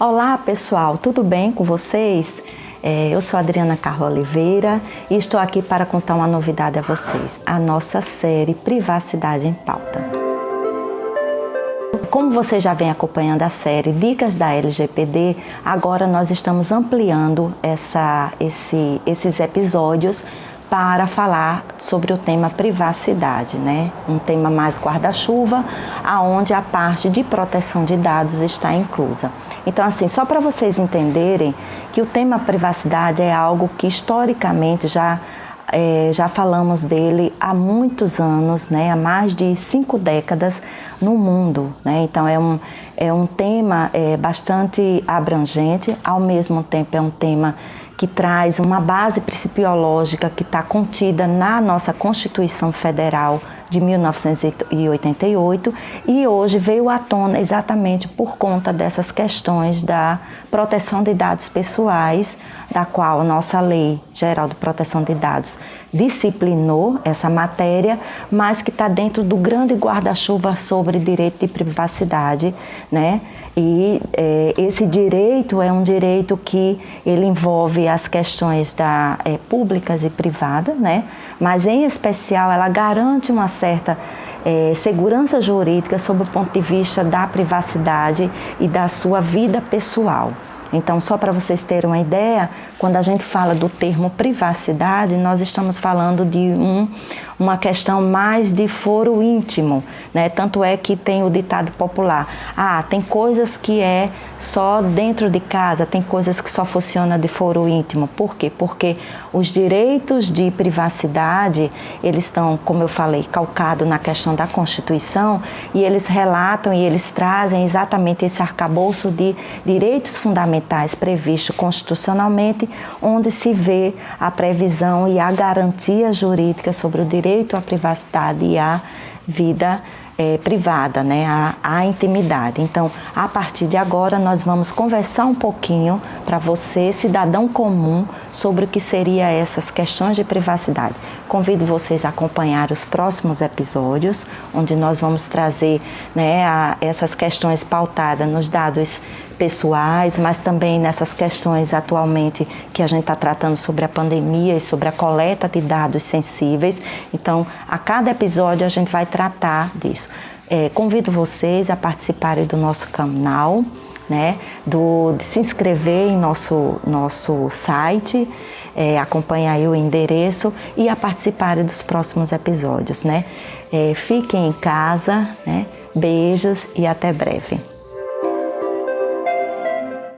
Olá pessoal, tudo bem com vocês? É, eu sou Adriana Carla Oliveira e estou aqui para contar uma novidade a vocês. A nossa série Privacidade em Pauta. Como você já vem acompanhando a série Dicas da LGPD, agora nós estamos ampliando essa, esse, esses episódios para falar sobre o tema privacidade, né? Um tema mais guarda-chuva, aonde a parte de proteção de dados está inclusa. Então, assim, só para vocês entenderem que o tema privacidade é algo que historicamente já é, já falamos dele há muitos anos, né, há mais de cinco décadas no mundo. Né? Então é um, é um tema é, bastante abrangente, ao mesmo tempo é um tema que traz uma base principiológica que está contida na nossa Constituição Federal de 1988 e hoje veio à tona exatamente por conta dessas questões da proteção de dados pessoais, da qual nossa Lei Geral de Proteção de Dados disciplinou essa matéria, mas que está dentro do grande guarda-chuva sobre direito de privacidade, né? E é, esse direito é um direito que ele envolve as questões da, é, públicas e privadas, né? Mas em especial ela garante uma certa é, segurança jurídica sob o ponto de vista da privacidade e da sua vida pessoal. Então, só para vocês terem uma ideia, quando a gente fala do termo privacidade, nós estamos falando de um, uma questão mais de foro íntimo, né? Tanto é que tem o ditado popular: ah, tem coisas que é só dentro de casa, tem coisas que só funciona de foro íntimo. Por quê? Porque os direitos de privacidade, eles estão, como eu falei, calcados na questão da Constituição e eles relatam e eles trazem exatamente esse arcabouço de direitos fundamentais previsto constitucionalmente, onde se vê a previsão e a garantia jurídica sobre o direito à privacidade e à vida é, privada, né, a intimidade. Então, a partir de agora, nós vamos conversar um pouquinho para você, cidadão comum, sobre o que seria essas questões de privacidade. Convido vocês a acompanhar os próximos episódios, onde nós vamos trazer né, a, essas questões pautadas nos dados pessoais, mas também nessas questões atualmente que a gente está tratando sobre a pandemia e sobre a coleta de dados sensíveis. Então, a cada episódio a gente vai tratar disso. É, convido vocês a participarem do nosso canal, né, do, de se inscrever em nosso, nosso site, é, acompanhar aí o endereço e a participarem dos próximos episódios. Né? É, fiquem em casa, né? beijos e até breve.